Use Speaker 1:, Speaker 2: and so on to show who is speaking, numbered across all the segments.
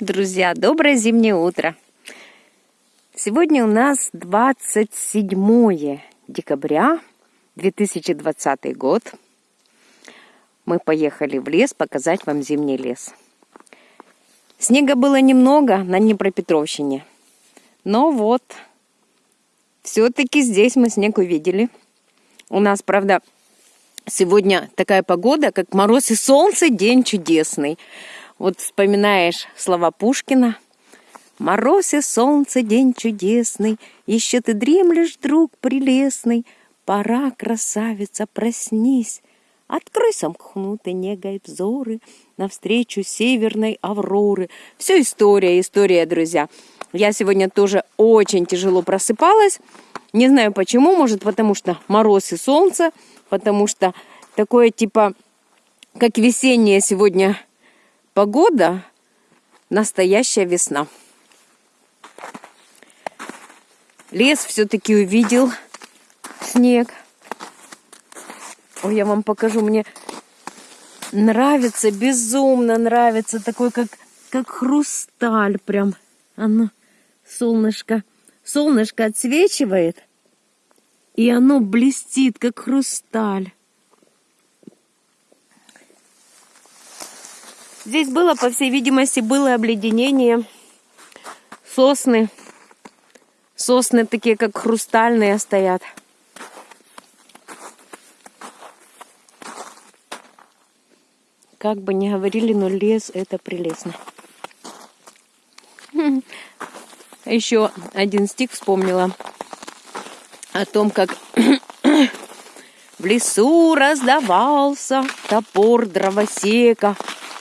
Speaker 1: Друзья, доброе зимнее утро. Сегодня у нас 27 декабря 2020 год. Мы поехали в лес показать вам зимний лес. Снега было немного на Днепропетровщине. Но вот, все-таки здесь мы снег увидели. У нас, правда, сегодня такая погода, как мороз и солнце, день чудесный. Вот вспоминаешь слова Пушкина. «Мороз и солнце, день чудесный, Еще ты дремлешь, друг прелестный, Пора, красавица, проснись, Открой сомкнутые негой взоры Навстречу северной авроры». Все история, история, друзья. Я сегодня тоже очень тяжело просыпалась. Не знаю почему, может потому что мороз и солнце, потому что такое типа, как весеннее сегодня Погода – настоящая весна. Лес все-таки увидел снег. Ой, я вам покажу, мне нравится, безумно нравится, такой как, как хрусталь прям. Оно, солнышко, солнышко отсвечивает, и оно блестит, как хрусталь. Здесь было, по всей видимости, было обледенение. Сосны. Сосны такие, как хрустальные стоят. Как бы ни говорили, но лес это прелестно. Еще один стих вспомнила о том, как в лесу раздавался топор дровосека,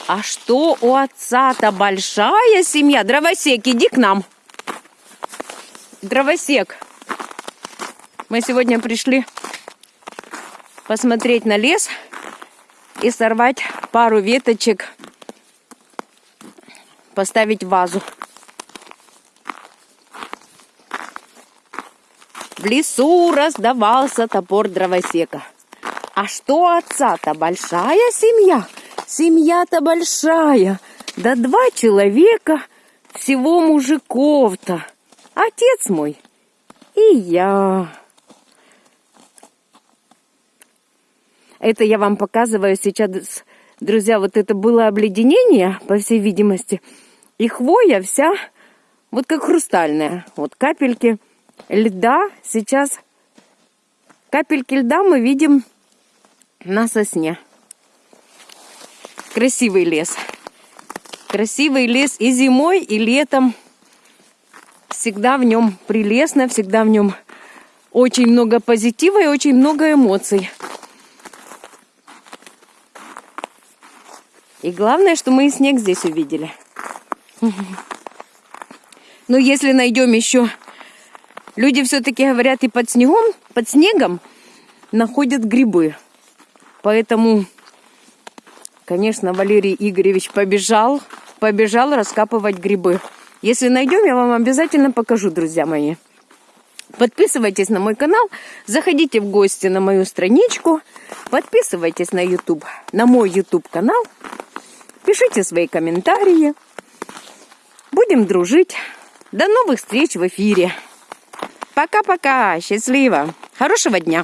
Speaker 1: а что у отца-то большая семья? Дровосек, иди к нам. Дровосек. Мы сегодня пришли посмотреть на лес и сорвать пару веточек, поставить вазу. В лесу раздавался топор дровосека. А что отца-то большая семья? Семья-то большая, да два человека, всего мужиков-то. Отец мой и я. Это я вам показываю сейчас, друзья, вот это было обледенение, по всей видимости. И хвоя вся вот как хрустальная. Вот капельки льда сейчас, капельки льда мы видим на сосне красивый лес. Красивый лес и зимой, и летом. Всегда в нем прелестно, всегда в нем очень много позитива и очень много эмоций. И главное, что мы и снег здесь увидели. Но если найдем еще... Люди все-таки говорят, и под снегом, под снегом находят грибы. Поэтому Конечно, Валерий Игоревич побежал, побежал раскапывать грибы. Если найдем, я вам обязательно покажу, друзья мои. Подписывайтесь на мой канал, заходите в гости на мою страничку, подписывайтесь на YouTube, на мой YouTube канал, пишите свои комментарии. Будем дружить. До новых встреч в эфире. Пока-пока. Счастливо. Хорошего дня.